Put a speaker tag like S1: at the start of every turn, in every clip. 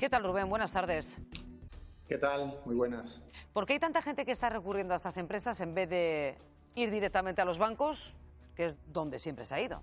S1: ¿Qué tal, Rubén? Buenas tardes.
S2: ¿Qué tal? Muy buenas.
S1: ¿Por qué hay tanta gente que está recurriendo a estas empresas en vez de ir directamente a los bancos, que es donde siempre se ha ido?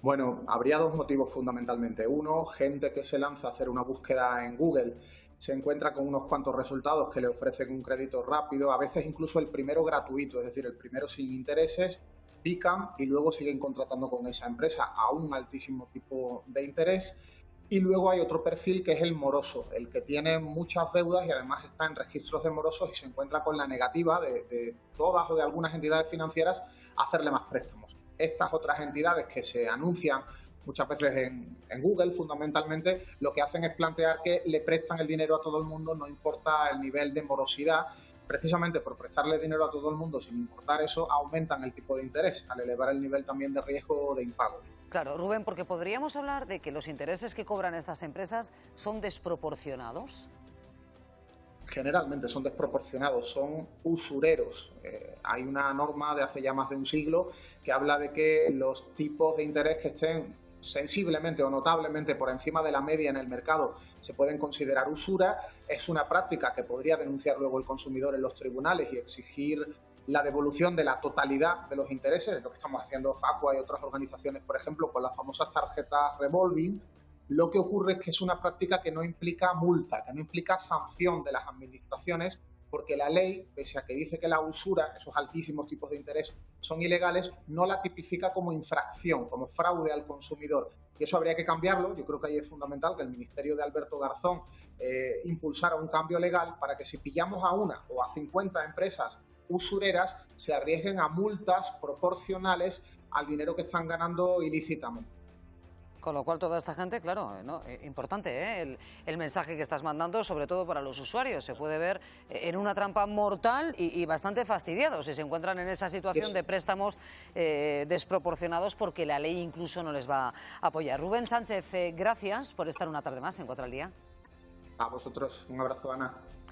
S2: Bueno, habría dos motivos fundamentalmente. Uno, gente que se lanza a hacer una búsqueda en Google se encuentra con unos cuantos resultados que le ofrecen un crédito rápido, a veces incluso el primero gratuito, es decir, el primero sin intereses, pican y luego siguen contratando con esa empresa a un altísimo tipo de interés. Y luego hay otro perfil que es el moroso, el que tiene muchas deudas y además está en registros de morosos y se encuentra con la negativa de, todas o de algunas entidades financieras a hacerle más préstamos. Estas otras entidades que se anuncian muchas veces en, en, Google, fundamentalmente, lo que hacen es plantear que le prestan el dinero a todo el mundo, no importa el nivel de morosidad. Precisamente por prestarle dinero a todo el mundo sin importar eso, aumentan el tipo de interés, al elevar el nivel también de riesgo de impago.
S1: Claro, Rubén, porque podríamos hablar de que los intereses que cobran estas empresas son desproporcionados
S2: generalmente son desproporcionados, son usureros. Eh, hay una norma de hace ya más de un siglo que habla de que los tipos de interés que estén sensiblemente o notablemente por encima de la media en el mercado se pueden considerar usura. Es una práctica que podría denunciar luego el consumidor en los tribunales y exigir la devolución de la totalidad de los intereses, lo que estamos haciendo Facua y otras organizaciones, por ejemplo, con las famosas tarjetas revolving, lo que ocurre es que es una práctica que no implica multa, que no implica sanción de las administraciones, porque la ley, pese a que dice que la usura, esos altísimos tipos de interés, son ilegales, no la tipifica como infracción, como fraude al consumidor. Y eso habría que cambiarlo. Yo creo que ahí es fundamental que el Ministerio de Alberto Garzón eh, impulsara un cambio legal para que si pillamos a una o a 50 empresas usureras, se arriesguen a multas proporcionales al dinero que están ganando ilícitamente.
S1: Con lo cual toda esta gente, claro, ¿no? Eh, importante ¿eh? el, el, mensaje que estás mandando, sobre todo para los usuarios. Se puede ver eh, en una trampa mortal y, y bastante fastidiados si se encuentran en esa situación de préstamos eh, desproporcionados porque la ley incluso no les va a apoyar. Rubén Sánchez, gracias por estar una tarde más en Cuatro al Día.
S2: A vosotros, un abrazo, Ana.